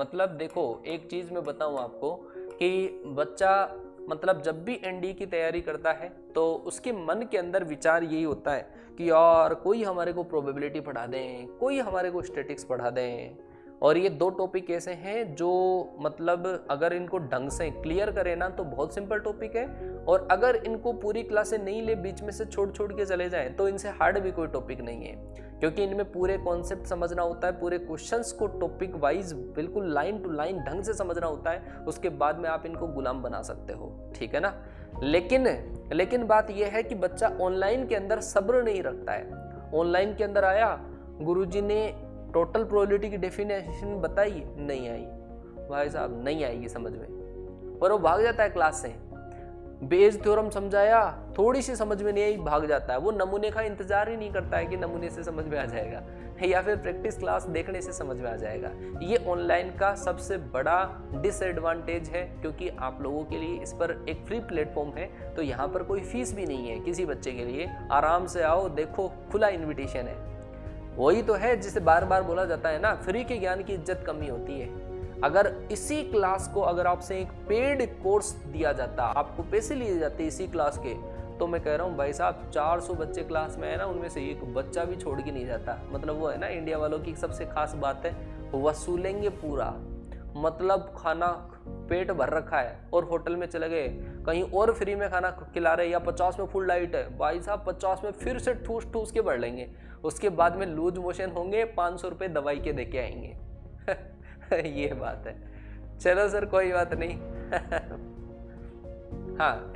मतलब देखो, एक चीज़ मैं बताऊँ आपको कि बच्चा मतलब जब भी एनडी की तैयारी करता है तो उसके मन के अंदर विचार यही होता है कि यार, कोई हमारे को प्रोबेबिलिटी पढ़ा दें, कोई हमारे को स्टेटिक्स पढ़ा दें। और ये दो टॉपिक ऐसे हैं जो मतलब अगर इनको ढंग से क्लियर करें ना तो बहुत सिंपल टॉपिक है। और अगर इनको पूरी क्लासें नहीं ले, बीच में से छोड़ छोड़ के चले जाएँ तो इनसे हार्ड भी कोई टॉपिक नहीं है। क्योंकि इनमें पूरे कॉन्सेप्ट समझना होता है, पूरे क्वेश्चंस को टॉपिक वाइज बिल्कुल लाइन टू लाइन ढंग से समझना होता है, उसके बाद में आप इनको गुलाम बना सकते हो, ठीक है ना? लेकिन लेकिन बात यह है कि बच्चा ऑनलाइन के अंदर सब्र नहीं रखता है। ऑनलाइन के अंदर आया, गुरुजी ने टोटल प्रोबेबिलिटी की डेफिनेशन बताई, नहीं आई। भाई साहब, नहीं आएगी समझ में। और वो भाग जाता है क्लास से। बेज थ्योरम समझाया थोड़ी सी समझ में नहीं आई भाग जाता है। वो नमूने का इंतज़ार ही नहीं करता है कि नमूने से समझ में आ जाएगा, या फिर प्रैक्टिस क्लास देखने से समझ में आ जाएगा। ये ऑनलाइन का सबसे बड़ा डिसएडवांटेज है, क्योंकि आप लोगों के लिए इस पर एक फ्री प्लेटफॉर्म है तो यहाँ पर कोई फ़ीस भी नहीं है किसी बच्चे के लिए। आराम से आओ, देखो, खुला इन्विटेशन है। वही तो है जिसे बार बार बोला जाता है ना फ्री के ज्ञान की इज़्ज़त कमी होती है। अगर इसी क्लास को अगर आपसे एक पेड कोर्स दिया जाता, आपको पैसे लिए जाते इसी क्लास के तो मैं कह रहा हूँ, भाई साहब 400 बच्चे क्लास में है ना, उनमें से एक बच्चा भी छोड़ के नहीं जाता। मतलब वो है ना इंडिया वालों की सबसे खास बात है, वसूलेंगे पूरा। मतलब खाना पेट भर रखा है और होटल में चले गए, कहीं और फ्री में खाना खिला रहे या पचास में फुल डाइट है, भाई साहब, पचास में फिर से ठूस ठूस के बढ़ लेंगे। उसके बाद में लूज मोशन होंगे, पाँच सौ रुपये दवाई के दे के आएँगे। ये बात है। चलो सर, कोई बात नहीं। हाँ